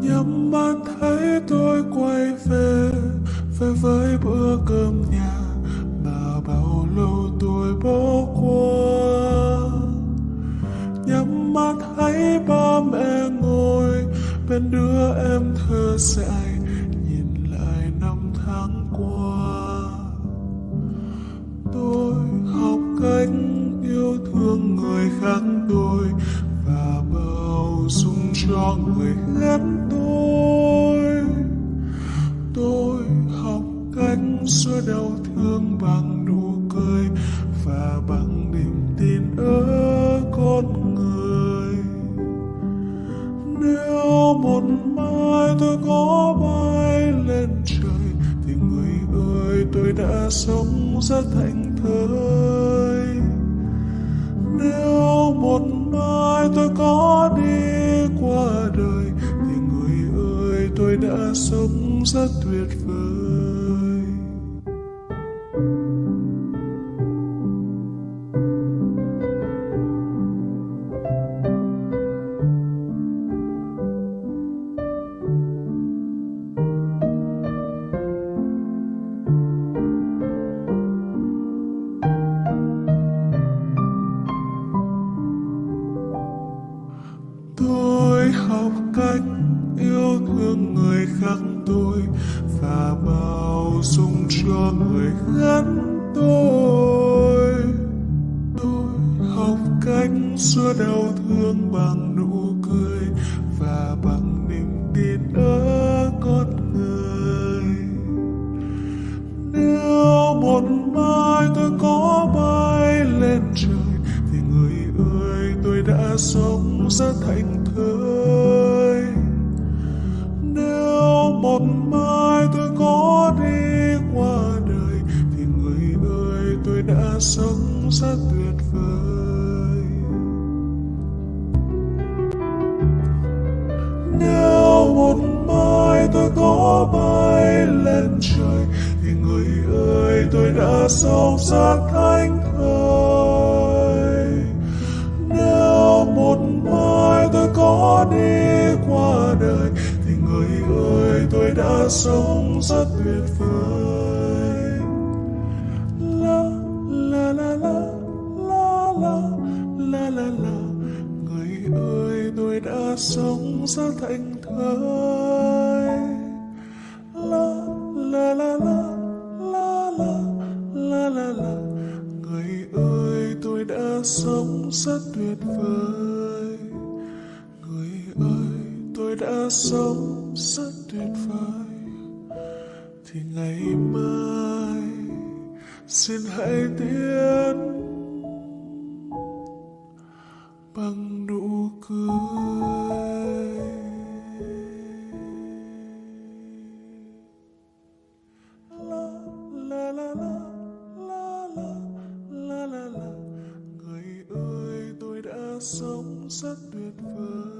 nhắm mắt thấy tôi quay về về với bữa cơm nhà. Mà bao lâu tôi bỏ qua. Nhắm mắt thấy ba mẹ ngồi, bên đứa em thơ dại. Cho người ghét tôi. Tôi học cách xóa đau thương bằng nụ cười và bằng niềm tin ở con người. Nếu một mai tôi có bay lên trời thì người ơi, tôi đã sống rất thành thơi. Tôi đã sống rất tuyệt vời. Học cách xưa đau thương bằng nụ cười và bằng niềm tin ở con người. Nếu một mai tôi có bay lên trời, thì người ơi, tôi đã sống rất thành thơi. Nếu một mai tôi có đi qua đời, thì người ơi, tôi đã sống rất tuyệt vời. Trời, thì người ơi, tôi đã sống rất thành thơi nếu một mai tôi có đi qua đời, thì người ơi, tôi đã sống rất tuyệt vời. La la la la la la la la la. Người ơi, tôi đã sống rất thành thơi. Rất tuyệt vời. Người ơi, tôi đã sống rất tuyệt vời. Thì ngày mai, xin hãy tiến bằng nụ cười. Sống rất tuyệt vời.